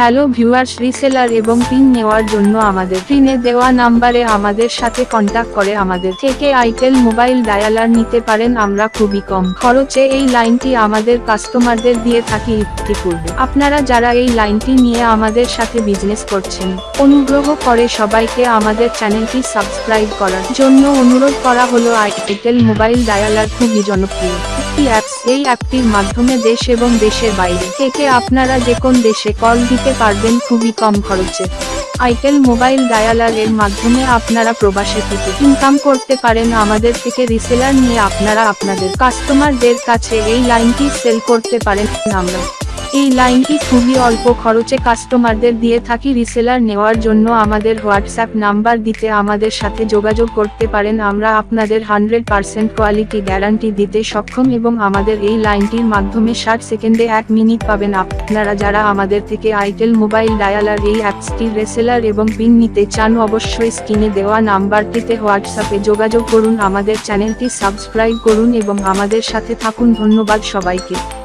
Hello viewers reseller এবং pin নেওয়ার জন্য আমাদের পিনে দেওয়া নাম্বারে আমাদের সাথে কন্টাক্ট করে আমাদের থেকে আইটেল মোবাইল ডায়ালার নিতে পারেন, আমরা খুবই কম খরচে এই লাইনটি আমাদের কাস্টমারদের দিয়ে থাকি ইতিপূর্বে আপনারা যারা এই লাইনটি নিয়ে আমাদের সাথে বিজনেস করছেন, অনুগ্রহ করে সবাইকে আমাদের চ্যানেলটি সাবস্ক্রাইব করার জন্য অনুরোধ করা হলো আইটেল মোবাইল ডায়ালার খুবই জনপ্রিয়। অ্যাপস এই অ্যাপটির মাধ্যমে দেশ এবং দেশের বাইরে থেকে আপনারা যে কোন দেশে কল দিতে পারবেন খুবই কম খরচে। আইটেল মোবাইল ডায়ালার এর মাধ্যমে আপনারা প্রবাসে থেকে ইনকাম করতে পারেন আমাদের থেকে রিসেলার নিয়ে আপনারা আপনাদের কাস্টমারদের কাছে এই লাইনটি সেল করতে পারেন আমরা। এই লাইনটি খুবই অল্প খরচে কাস্টমারদের দিয়ে থাকি রিসেলার নেওয়ার জন্য আমাদের হোয়াটসঅ্যাপ নাম্বার দিতে আমাদের সাথে যোগাযোগ করতে পারেন। আমরা আপনাদের হান্ড্রেড পার্সেন্ট কোয়ালিটি গ্যারান্টি দিতে সক্ষম এবং আমাদের এই লাইনটির মাধ্যমে ষাট সেকেন্ডে এক মিনিট পাবেন। আপনারা যারা আমাদের থেকে আইটেল মোবাইল ডায়ালার, এই অ্যাপসটির রেসেলার এবং পিন নিতে চান অবশ্যই স্ক্রিনে দেওয়া নাম্বারটিতে হোয়াটসঅ্যাপে যোগাযোগ করুন। আমাদের চ্যানেলটি সাবস্ক্রাইব করুন এবং আমাদের সাথে থাকুন। ধন্যবাদ সবাইকে।